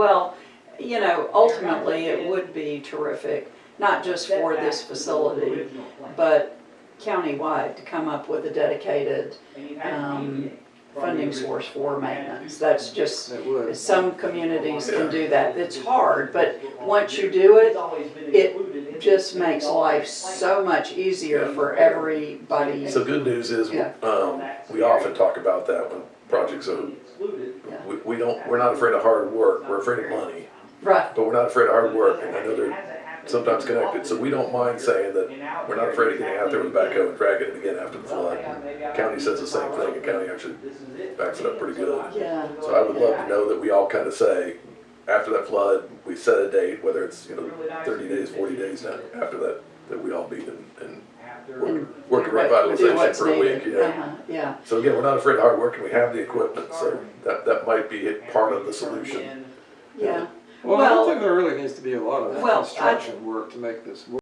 Well, you know, ultimately, it would be terrific, not just for this facility, but countywide, to come up with a dedicated um, funding source for maintenance. That's just, It would. some communities can do that. It's hard, but once you do it, it just makes life so much easier for everybody. So good news is, Yeah. um, we often talk about that when projects are, we, don't, we're not afraid of hard work, we're afraid of money. Right, But we're not afraid of hard work, and I know they're sometimes connected, so we don't mind saying that we're not afraid of getting out there with a backhoe and dragging it again after the flood. County says the same thing, and county actually backs it up pretty good. yeah, So I would love to know that we all kind of say, after that flood, we set a date, whether it's, you know, thirty days, forty days now, after that, that we all and, and work, work a do revitalization what's for a week, needed. yeah. Uh-huh, Yeah, So again, we're not afraid of hard work and we have the equipment, so that, that might be part of the solution. yeah. Well, I Well- don't think there really needs to be a lot of Well, I- construction work to make this work.